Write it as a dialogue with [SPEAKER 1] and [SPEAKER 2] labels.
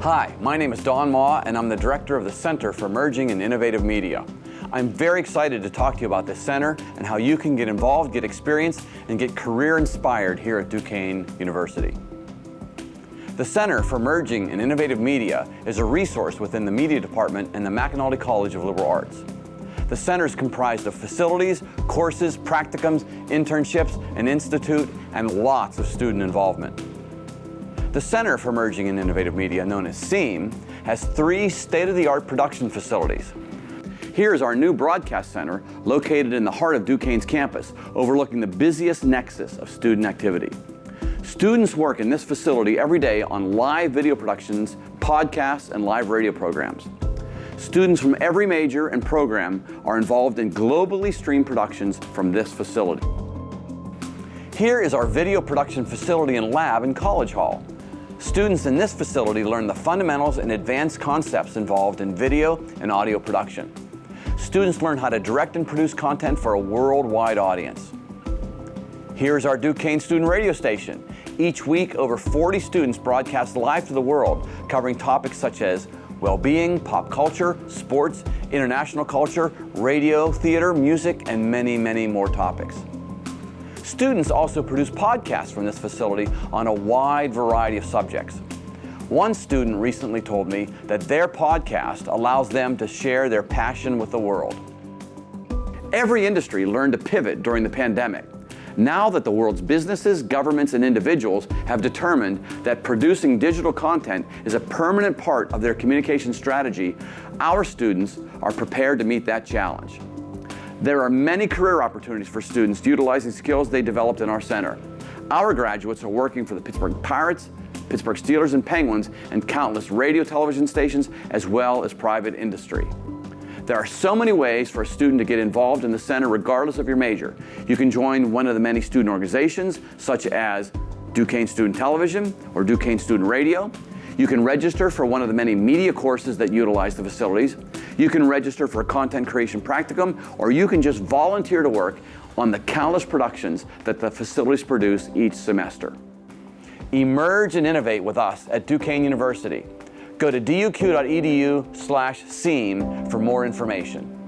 [SPEAKER 1] Hi, my name is Don Ma, and I'm the director of the Center for Emerging and Innovative Media. I'm very excited to talk to you about this center and how you can get involved, get experience, and get career inspired here at Duquesne University. The Center for Emerging and Innovative Media is a resource within the Media Department and the McAnulty College of Liberal Arts. The center is comprised of facilities, courses, practicums, internships, an institute, and lots of student involvement. The Center for Emerging and Innovative Media, known as CEIM, has three state-of-the-art production facilities. Here is our new broadcast center located in the heart of Duquesne's campus, overlooking the busiest nexus of student activity. Students work in this facility every day on live video productions, podcasts, and live radio programs. Students from every major and program are involved in globally streamed productions from this facility. Here is our video production facility and lab in College Hall. Students in this facility learn the fundamentals and advanced concepts involved in video and audio production. Students learn how to direct and produce content for a worldwide audience. Here's our Duquesne student radio station. Each week, over 40 students broadcast live to the world, covering topics such as well-being, pop culture, sports, international culture, radio, theater, music, and many, many more topics. Students also produce podcasts from this facility on a wide variety of subjects. One student recently told me that their podcast allows them to share their passion with the world. Every industry learned to pivot during the pandemic. Now that the world's businesses, governments, and individuals have determined that producing digital content is a permanent part of their communication strategy, our students are prepared to meet that challenge. There are many career opportunities for students utilizing skills they developed in our center. Our graduates are working for the Pittsburgh Pirates, Pittsburgh Steelers and Penguins, and countless radio television stations, as well as private industry. There are so many ways for a student to get involved in the center regardless of your major. You can join one of the many student organizations, such as Duquesne Student Television or Duquesne Student Radio. You can register for one of the many media courses that utilize the facilities. You can register for a content creation practicum, or you can just volunteer to work on the countless productions that the facilities produce each semester. Emerge and innovate with us at Duquesne University. Go to duq.edu slash CEIM for more information.